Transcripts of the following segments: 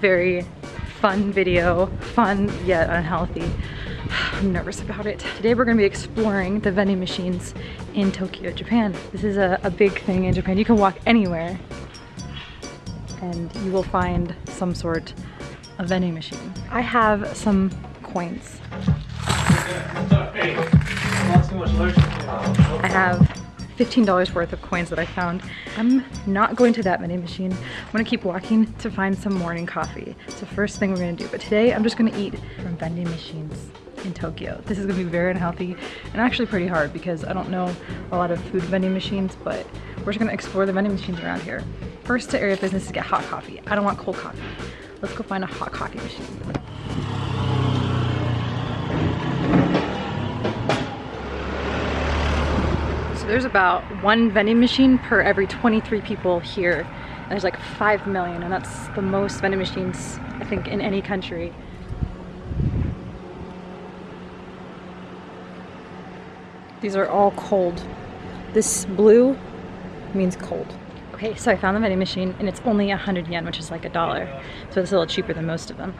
Today is a very fun video, fun yet unhealthy. I'm nervous about it. Today we're gonna be exploring the vending machines in Tokyo, Japan. This is a, a big thing in Japan. You can walk anywhere and you will find some sort of vending machine. I have some coins. I have $15 worth of coins that I found. I'm not going to that vending machine. I'm gonna keep walking to find some morning coffee. It's the first thing we're gonna do. But today I'm just gonna eat from vending machines in Tokyo. This is gonna be very unhealthy and actually pretty hard because I don't know a lot of food vending machines, but we're just gonna explore the vending machines around here. First to area business is get hot coffee. I don't want cold coffee. Let's go find a hot coffee machine. There's about one vending machine per every 23 people here. And there's like 5 million and that's the most vending machines I think in any country. These are all cold. This blue means cold. Okay, so I found the vending machine and it's only 100 yen, which is like a dollar. So it's a little cheaper than most of them.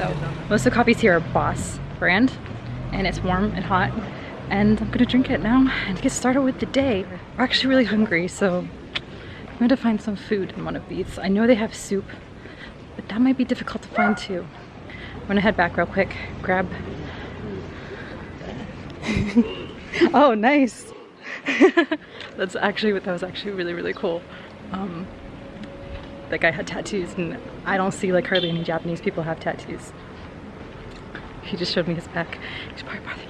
So most of the coffees here are Boss brand and it's warm and hot and I'm gonna drink it now and get started with the day. We're actually really hungry, so I'm to find some food in one of these. I know they have soup, but that might be difficult to find too. I'm gonna head back real quick, grab. oh, nice. That's actually, what that was actually really, really cool. Um, that guy had tattoos and I don't see like hardly any Japanese people have tattoos. He just showed me his back. He's probably.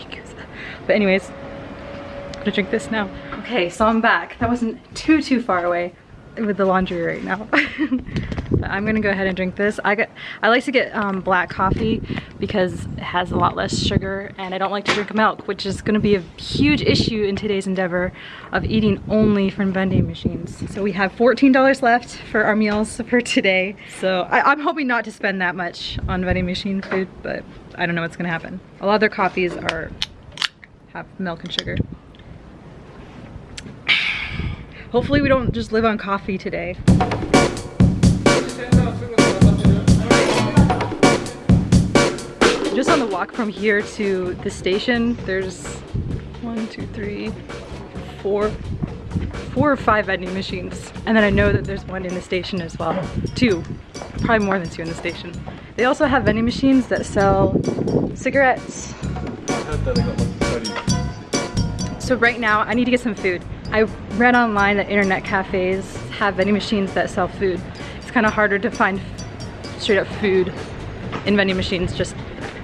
But anyways, I'm gonna drink this now. Okay, so I'm back. That wasn't too, too far away with the laundry right now. I'm gonna go ahead and drink this. I get, I like to get um, black coffee because it has a lot less sugar and I don't like to drink milk, which is gonna be a huge issue in today's endeavor of eating only from vending machines. So we have $14 left for our meals for today. So I, I'm hoping not to spend that much on vending machine food, but I don't know what's gonna happen. A lot of their coffees are have milk and sugar. Hopefully we don't just live on coffee today. On the walk from here to the station, there's one, two, three, four, four or five vending machines. And then I know that there's one in the station as well. Two, probably more than two in the station. They also have vending machines that sell cigarettes. So right now, I need to get some food. I read online that internet cafes have vending machines that sell food. It's kind of harder to find straight up food in vending machines just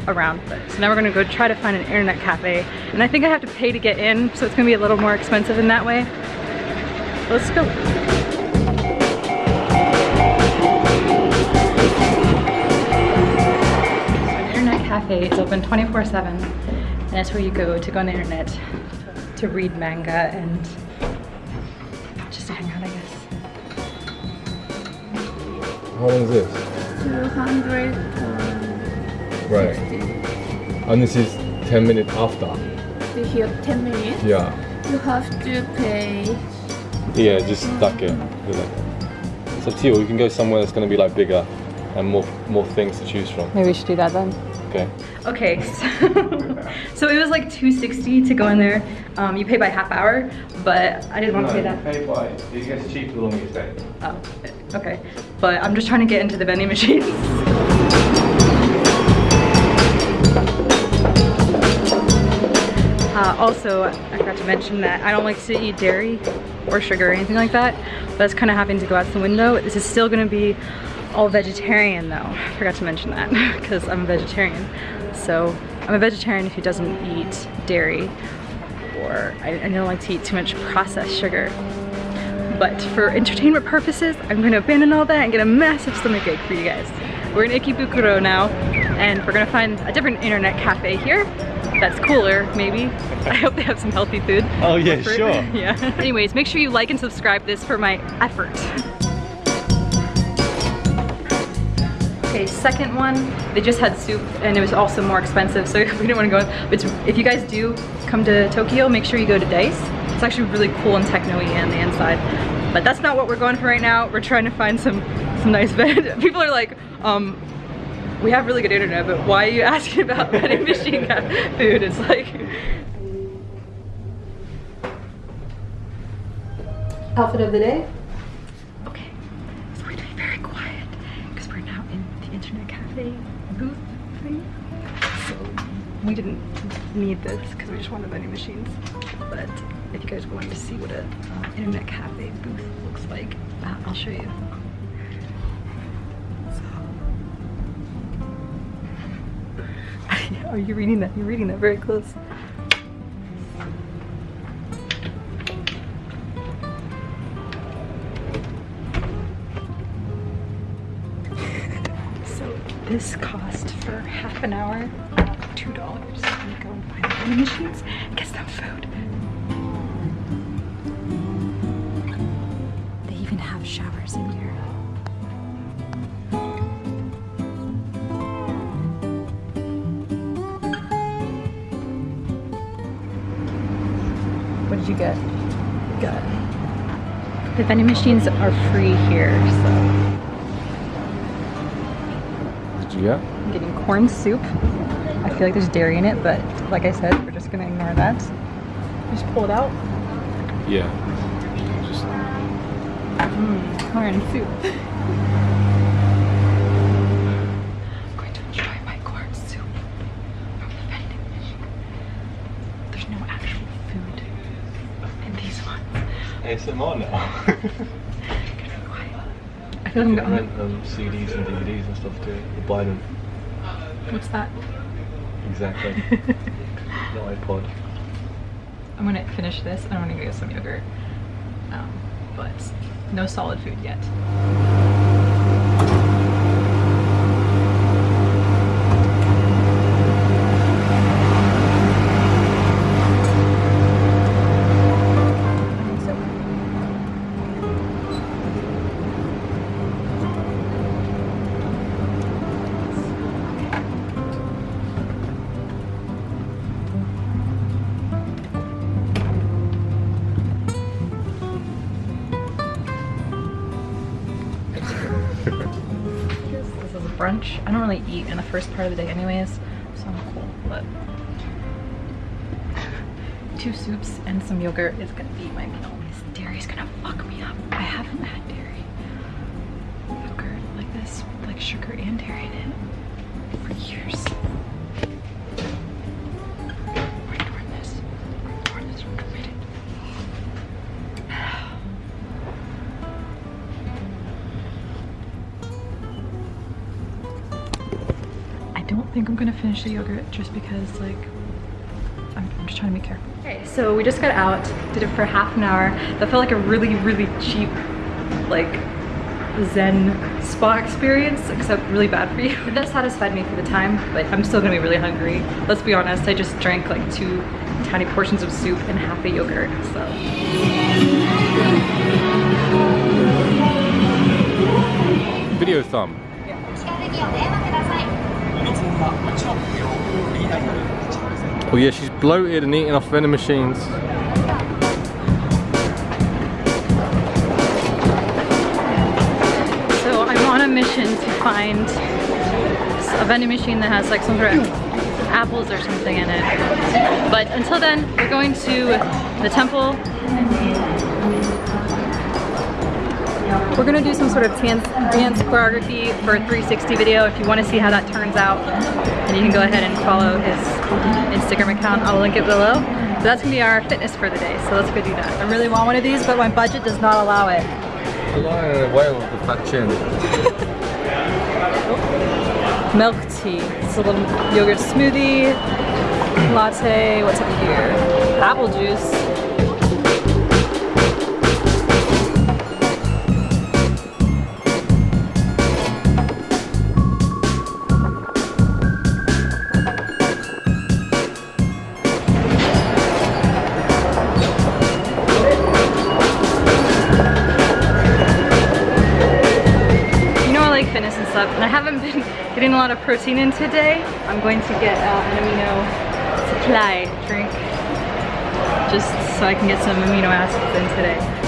around. this. So now we're gonna go try to find an internet cafe. And I think I have to pay to get in, so it's gonna be a little more expensive in that way. Let's go. So an internet cafe is open 24-7 and that's where you go to go on the internet to read manga and just to hang out, I guess. How long is this? 200 Right. And this is 10 minutes after. to here 10 minutes. Yeah. You have to pay. Yeah, just stuck it. It's up to you. You can go somewhere that's going to be like bigger and more more things to choose from. Maybe we should do that then. Okay. Okay, so, so it was like 260 to go in there. Um, you pay by half hour, but I didn't want to pay that. pay by. It gets cheaper the longer you stay. Oh, okay. But I'm just trying to get into the vending machines. Uh, also, I forgot to mention that I don't like to eat dairy or sugar or anything like that. But that's kind of having to go out the window. This is still going to be all vegetarian though. I forgot to mention that because I'm a vegetarian. So I'm a vegetarian who doesn't eat dairy or I, I don't like to eat too much processed sugar. But for entertainment purposes, I'm gonna abandon all that and get a massive stomach ache for you guys. We're in Ikebukuro now, and we're gonna find a different internet cafe here that's cooler, maybe. I hope they have some healthy food. Oh yeah, sure. yeah. Anyways, make sure you like and subscribe this for my effort. Okay, second one, they just had soup and it was also more expensive, so we didn't want to go. But if you guys do come to Tokyo, make sure you go to Dice. It's actually really cool and techno-y on the inside. But that's not what we're going for right now. We're trying to find some, some nice bed. People are like, um, we have really good internet, but why are you asking about vending machine food? It's like... Outfit of the day? Okay, so we're gonna be very quiet because we're now in the internet cafe booth thing. So we didn't need this because we just wanted vending machines. But if you guys wanted to see what an uh, internet cafe booth looks like, uh, I'll show you. Oh, Are you reading that? You're reading that very close. so this cost for half an hour two dollars. Gonna go and find vending machines get some food. They even have showers in here. What did you get? Got the vending machines are free here, so Did you get? I'm getting corn soup. I feel like there's dairy in it, but like I said, we're just gonna ignore that. Just pull it out. Yeah. Just Mmm, corn soup. I'm going to enjoy my corn soup from the vending machine. There's no actual food in these ones. ASMR now. I feel like I'm rent going. um, CDs and DVDs and stuff too. Or buy them. What's that? Exactly. no iPod. I'm gonna finish this and I'm gonna go get some yogurt. Um, but no solid food yet. Brunch. I don't really eat in the first part of the day anyways, so I'm cool, but two soups and some yogurt is gonna be my meal. This dairy's gonna fuck me up. I haven't had dairy yogurt like this with like sugar and dairy in it think I'm gonna finish the yogurt just because like I'm, I'm just trying to be careful. Okay, so we just got out, did it for half an hour. That felt like a really, really cheap, like zen spa experience, except really bad for you. That satisfied me for the time, but I'm still gonna be really hungry. Let's be honest, I just drank like two tiny portions of soup and half a yogurt, so. Video thumb. Oh yeah, she's bloated and eating off vending machines. So I'm on a mission to find a vending machine that has like some sort of apples or something in it. But until then, we're going to the temple. We're gonna do some sort of dance, choreography for a 360 video if you wanna see how that turns out. And you can go ahead and follow his Instagram account. I'll link it below. But that's gonna be our fitness for the day, so let's go do that. I really want one of these, but my budget does not allow it. The lion the whale with the fat chin. milk tea. It's a little yogurt smoothie, latte, what's up here? Apple juice. And and I haven't been getting a lot of protein in today. I'm going to get uh, an amino supply drink just so I can get some amino acids in today.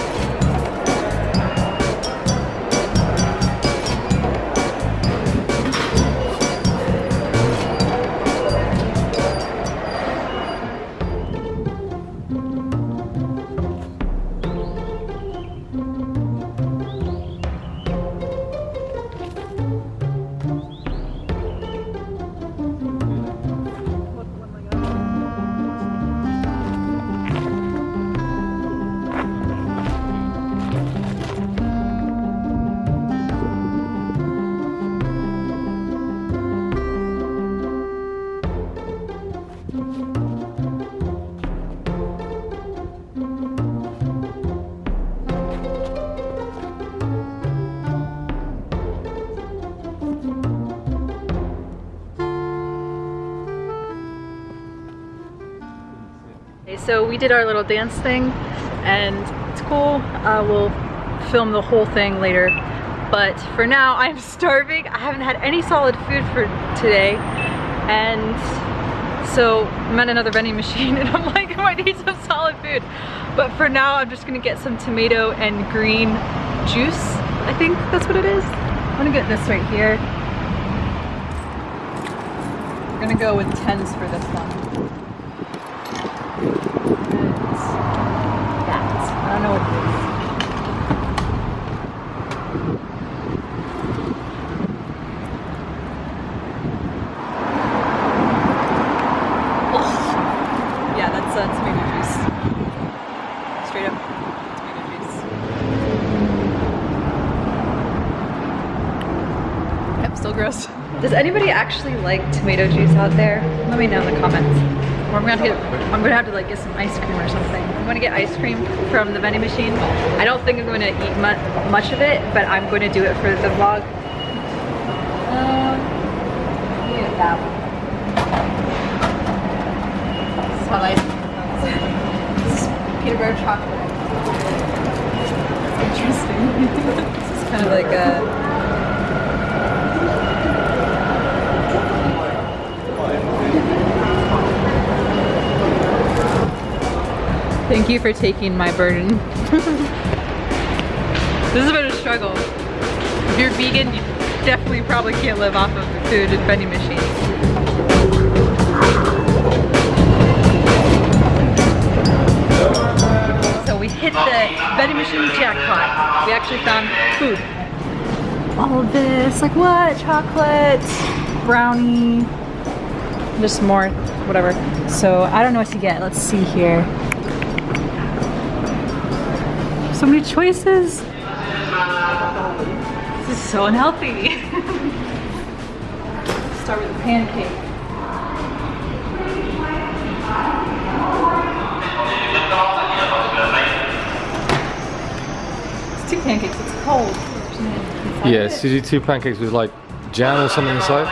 So we did our little dance thing and it's cool. Uh, we'll film the whole thing later. But for now, I'm starving. I haven't had any solid food for today. And so I'm at another vending machine and I'm like, I need some solid food. But for now, I'm just gonna get some tomato and green juice. I think that's what it is. I'm gonna get this right here. We're gonna go with 10s for this one. That. I don't know what it is. Oh. Yeah, that's uh, tomato juice. Straight up tomato juice. Yep, still gross. Does anybody actually like tomato juice out there? Let me know in the comments. Or I'm gonna have to get, I'm gonna have to like get some ice cream or something. I'm gonna get ice cream from the vending machine. I don't think I'm gonna eat mu much of it, but I'm to do it for the vlog. Um, that one. This is how chocolate. Interesting. this is kind of like a. Thank you for taking my burden. this has been a struggle. If you're vegan, you definitely probably can't live off of the food and vending machines. So we hit the vending machine jackpot. We actually found food. All of this, like what? Chocolate, brownie, just more, whatever. So I don't know what to get. Let's see here. So many choices. This is so unhealthy. Start with the pancake. It's two pancakes, it's cold. Yeah, you do two pancakes with like jam or something inside.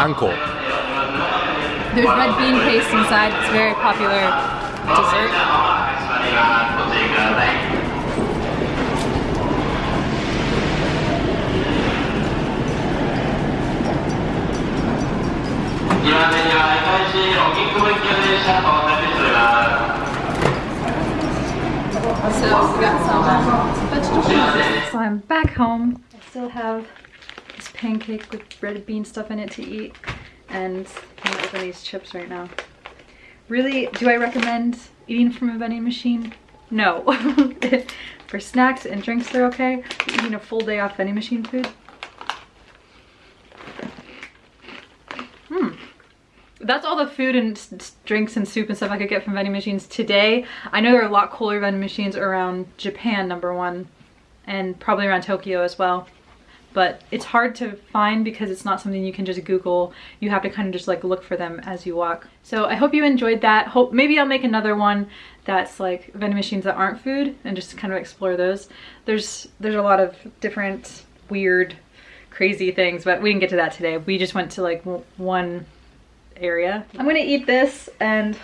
Anko. There's red bean paste inside. It's very popular dessert. So we got some um, vegetables. So I'm back home. I still have this pancake with red bean stuff in it to eat. And I'm gonna open these chips right now. Really, do I recommend eating from a vending machine? No. For snacks and drinks, they're okay. Eating a full day off vending machine food? Hmm. That's all the food and drinks and soup and stuff I could get from vending machines today. I know there are a lot cooler vending machines around Japan, number one, and probably around Tokyo as well. But it's hard to find because it's not something you can just Google. You have to kind of just like look for them as you walk. So I hope you enjoyed that. Hope maybe I'll make another one that's like vending machines that aren't food and just kind of explore those. There's there's a lot of different weird, crazy things, but we didn't get to that today. We just went to like one area. I'm gonna eat this and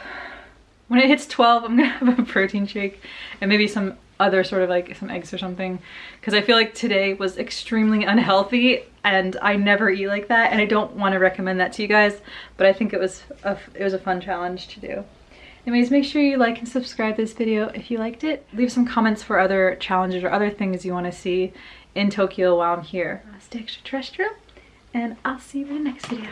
when it hits 12, I'm gonna have a protein shake and maybe some other sort of like some eggs or something because I feel like today was extremely unhealthy and I never eat like that and I don't want to recommend that to you guys but I think it was a, it was a fun challenge to do. Anyways, make sure you like and subscribe this video if you liked it. Leave some comments for other challenges or other things you want to see in Tokyo while I'm here. Stay extraterrestrial and I'll see you in the next video.